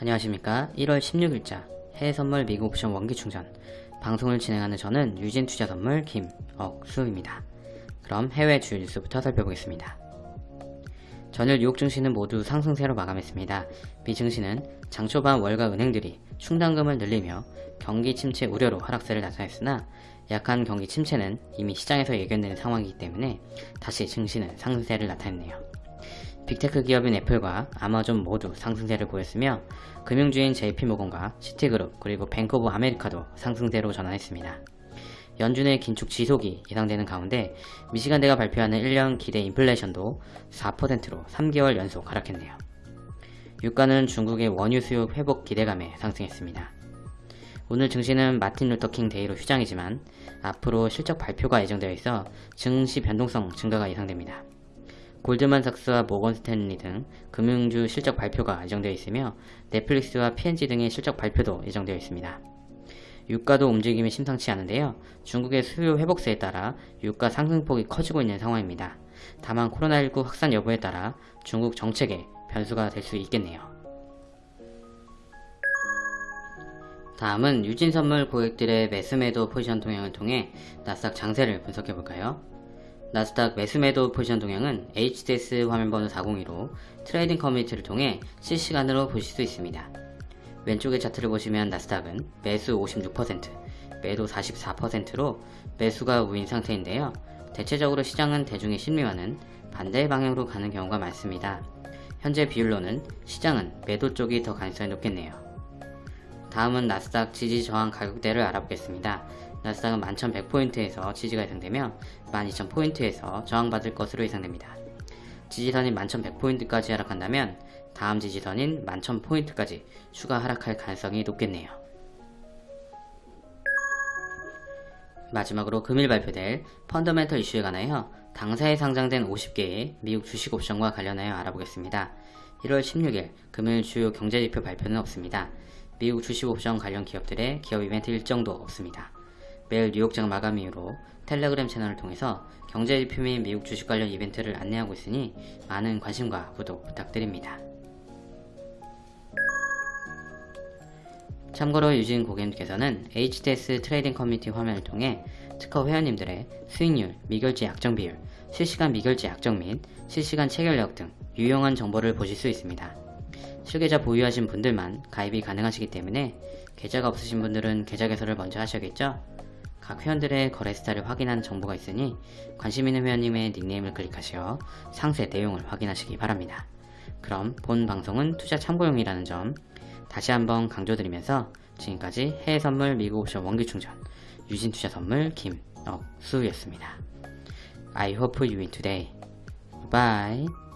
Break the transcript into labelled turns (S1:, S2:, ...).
S1: 안녕하십니까. 1월 16일자 해외선물 미국 옵션 원기충전. 방송을 진행하는 저는 유진투자선물 김억수입니다. 그럼 해외 주요 뉴스부터 살펴보겠습니다. 전일 뉴욕 증시는 모두 상승세로 마감했습니다. 미 증시는 장 초반 월가 은행들이 충당금을 늘리며 경기 침체 우려로 하락세를 나타냈으나 약한 경기 침체는 이미 시장에서 예견되는 상황이기 때문에 다시 증시는 상승세를 나타냈네요 빅테크 기업인 애플과 아마존 모두 상승세를 보였으며 금융주인 JP모건과 시티그룹 그리고 뱅크 오브 아메리카도 상승세로 전환했습니다. 연준의 긴축 지속이 예상되는 가운데 미시간대가 발표하는 1년 기대 인플레이션도 4%로 3개월 연속 하락했네요. 유가는 중국의 원유 수요 회복 기대감에 상승했습니다. 오늘 증시는 마틴 루터 킹 데이로 휴장이지만 앞으로 실적 발표가 예정되어 있어 증시 변동성 증가가 예상됩니다. 골드만 삭스와 모건 스탠리 등 금융주 실적 발표가 예정되어 있으며 넷플릭스와 P&G 등의 실적 발표도 예정되어 있습니다. 유가도 움직임이 심상치 않은데요. 중국의 수요 회복세에 따라 유가 상승폭이 커지고 있는 상황입니다. 다만 코로나19 확산 여부에 따라 중국 정책에 변수가 될 수 있겠네요. 다음은 유진선물 고객들의 매수매도 포지션 동향을 통해 나스닥 장세를 분석해볼까요? 나스닥 매수매도 포지션 동향은 HTS 화면번호 402로 트레이딩 커뮤니티를 통해 실시간으로 보실 수 있습니다. 왼쪽의 차트를 보시면 나스닥은 매수 56%, 매도 44%로 매수가 우위인 상태인데요. 대체적으로 시장은 대중의 심리와는 반대의 방향으로 가는 경우가 많습니다. 현재 비율로는 시장은 매도 쪽이 더 가능성이 높겠네요. 다음은 나스닥 지지 저항 가격대를 알아보겠습니다. 나스닥은 11,100포인트에서 지지가 예상되며 12,000포인트에서 저항받을 것으로 예상됩니다. 지지선인 11,100포인트까지 하락한다면 다음 지지선인 11,000포인트까지 추가 하락할 가능성이 높겠네요. 마지막으로 금일 발표될 펀더멘털 이슈에 관하여 당사에 상장된 50개의 미국 주식 옵션과 관련하여 알아보겠습니다. 1월 16일 금일 주요 경제지표 발표는 없습니다. 미국 주식 옵션 관련 기업들의 기업 이벤트 일정도 없습니다. 매일 뉴욕장 마감 이후로 텔레그램 채널을 통해서 경제지표 및 미국 주식 관련 이벤트를 안내하고 있으니 많은 관심과 구독 부탁드립니다. 참고로 유진 고객님께서는 HTS 트레이딩 커뮤니티 화면을 통해 특허 회원님들의 수익률, 미결제 약정 비율, 실시간 미결제 약정 및 실시간 체결력 등 유용한 정보를 보실 수 있습니다. 실계좌 보유하신 분들만 가입이 가능하시기 때문에 계좌가 없으신 분들은 계좌 개설을 먼저 하셔야겠죠? 각 회원들의 거래 스타일을 확인한 정보가 있으니 관심 있는 회원님의 닉네임을 클릭하시어 상세 내용을 확인하시기 바랍니다. 그럼 본 방송은 투자 참고용이라는 점 다시 한번 강조드리면서 지금까지 해외선물 미국 옵션 원기충전 유진투자선물 김억수였습니다. I hope you win today. Bye.